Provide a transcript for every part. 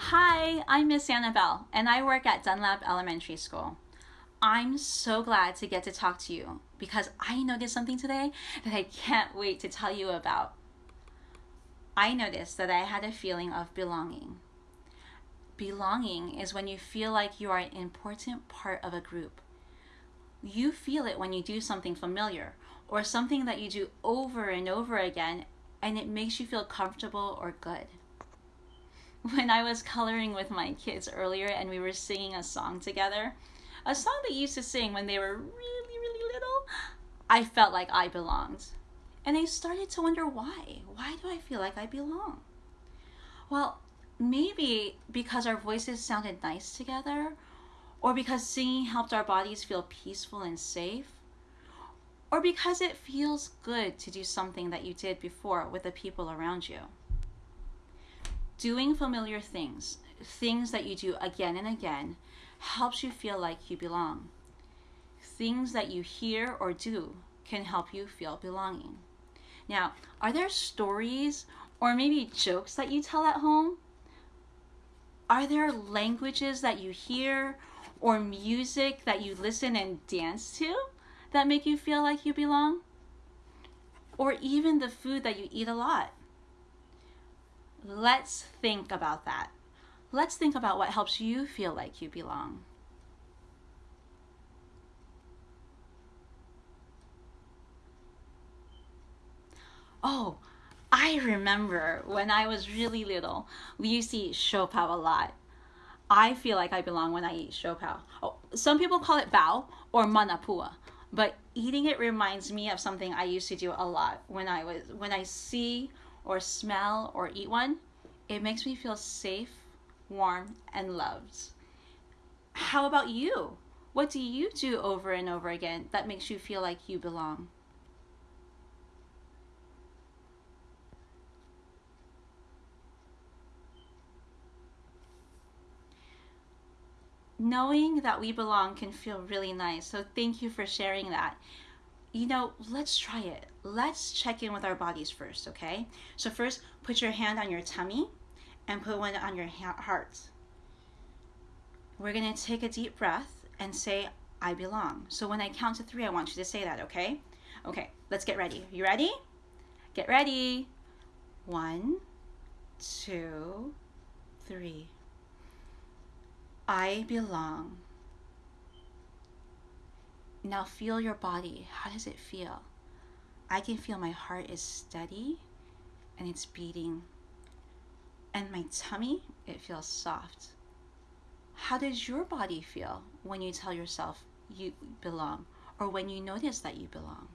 Hi, I'm Miss Annabelle, and I work at Dunlap Elementary School. I'm so glad to get to talk to you because I noticed something today that I can't wait to tell you about. I noticed that I had a feeling of belonging. Belonging is when you feel like you are an important part of a group. You feel it when you do something familiar or something that you do over and over again and it makes you feel comfortable or good. When I was coloring with my kids earlier and we were singing a song together, a song they used to sing when they were really, really little, I felt like I belonged. And I started to wonder why. Why do I feel like I belong? Well, maybe because our voices sounded nice together, or because singing helped our bodies feel peaceful and safe, or because it feels good to do something that you did before with the people around you. Doing familiar things, things that you do again and again, helps you feel like you belong. Things that you hear or do can help you feel belonging. Now, are there stories or maybe jokes that you tell at home? Are there languages that you hear or music that you listen and dance to that make you feel like you belong? Or even the food that you eat a lot? Let's think about that. Let's think about what helps you feel like you belong. Oh, I remember when I was really little, we used to eat siopao a lot. I feel like I belong when I eat siopao. Oh, some people call it bao or manapua, but eating it reminds me of something I used to do a lot when I was when I see or smell or eat one. It makes me feel safe, warm, and loved. How about you? What do you do over and over again that makes you feel like you belong? knowing that we belong can feel really nice. So thank you for sharing that. You know, let's try it. Let's check in with our bodies first, okay? So first, put your hand on your tummy and put one on your heart. We're gonna take a deep breath and say, I belong. So when I count to three, I want you to say that, okay? Okay, let's get ready. You ready? Get ready. One, two, three. I belong. Now feel your body. How does it feel? I can feel my heart is steady and it's beating. And my tummy, it feels soft. How does your body feel when you tell yourself you belong or when you notice that you belong?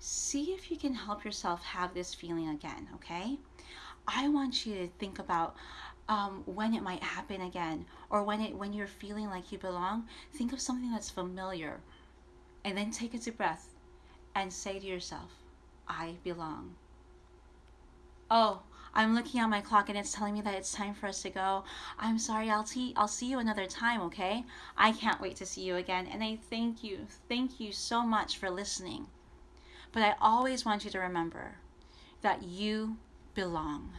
See if you can help yourself have this feeling again, okay? I want you to think about um, when it might happen again or when it when you're feeling like you belong think of something that's familiar and then take a deep breath and say to yourself i belong. Oh i'm looking at my clock and it's telling me that it's time for us to go. I'm sorry i'll see i'll see you another time okay? I can't wait to see you again and i thank you thank you so much for listening. But i always want you to remember that you belong.